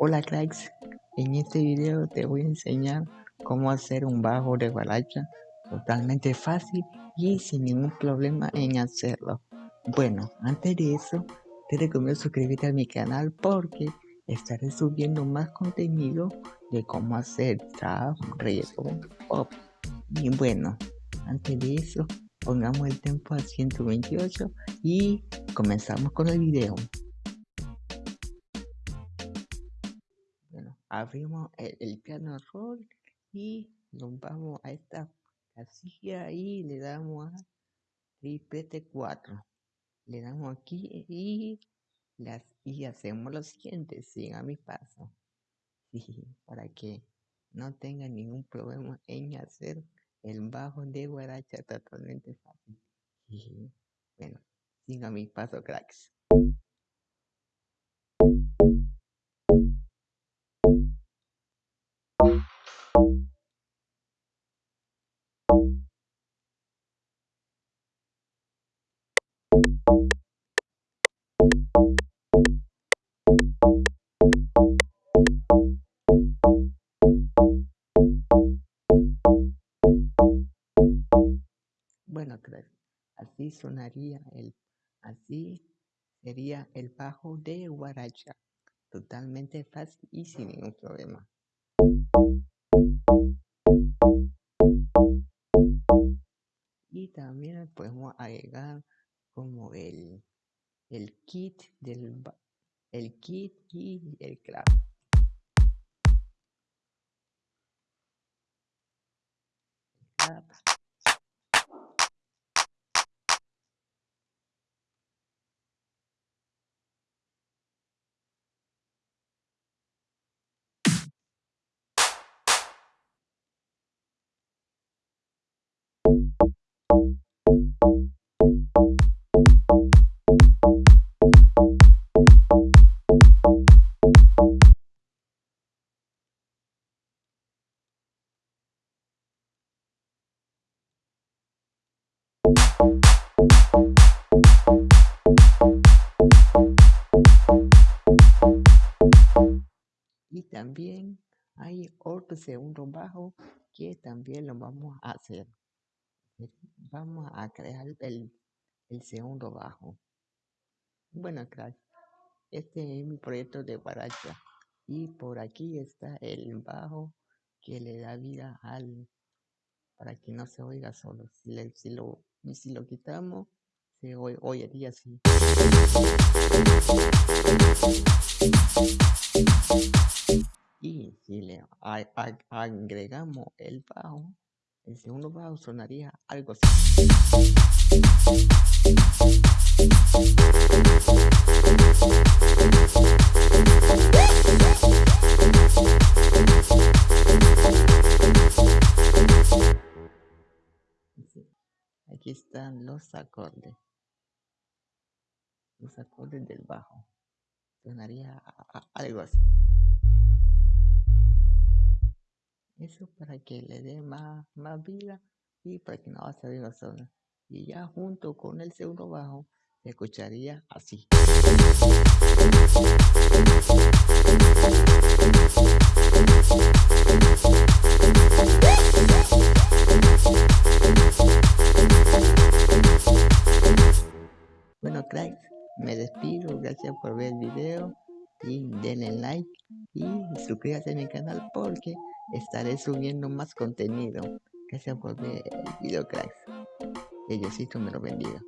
Hola cracks, en este video te voy a enseñar cómo hacer un bajo de guaracha totalmente fácil y sin ningún problema en hacerlo. Bueno, antes de eso te recomiendo suscribirte a mi canal porque estaré subiendo más contenido de cómo hacer trap, reggaeton, pop. Y bueno, antes de eso pongamos el tempo a 128 y comenzamos con el video. Abrimos el, piano roll y nos vamos a esta casilla y le damos a triplete 4 le damos aquí y las y hacemos lo siguiente sigan mi paso. Para que no tengan ningún problema en hacer el bajo de guaracha totalmente fácil. Bueno sigan mi paso cracks sonaría el, así sería el bajo de guaracha, totalmente fácil y sin ningún problema. Y también podemos agregar como el, el kit del el kit y el clap. Y también hay otro segundo bajo que también lo vamos a hacer. Vamos a crear el, el segundo bajo. Bueno, crack, este es mi proyecto de guaracha. Y por aquí está el bajo que le da vida al para que no se oiga solo. Si, le, si lo si lo quitamos se oye día así y si le agregamos el bajo el segundo bajo sonaría algo así Aquí están los acordes. Los acordes del bajo. Sonaría algo así. Eso para que le dé más, más vida y para que no va a salir la zona. Y ya junto con el segundo bajo se escucharía así. Bueno cracks, me despido, gracias por ver el video y denle like y suscríbase a mi canal porque estaré subiendo más contenido. Gracias por ver el video cracks. Que Diosito me lo bendiga.